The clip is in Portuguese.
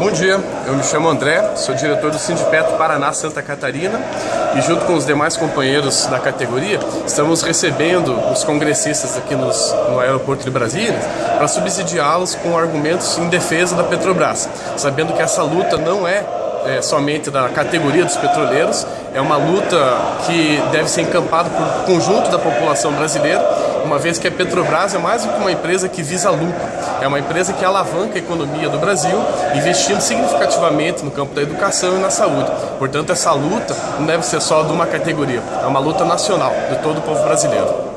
Bom dia, eu me chamo André, sou diretor do Sindipeto Paraná Santa Catarina e junto com os demais companheiros da categoria estamos recebendo os congressistas aqui nos, no aeroporto de Brasília para subsidiá-los com argumentos em defesa da Petrobras, sabendo que essa luta não é é, somente da categoria dos petroleiros, é uma luta que deve ser encampada por conjunto da população brasileira, uma vez que a Petrobras é mais do que uma empresa que visa lucro, é uma empresa que alavanca a economia do Brasil, investindo significativamente no campo da educação e na saúde. Portanto, essa luta não deve ser só de uma categoria, é uma luta nacional de todo o povo brasileiro.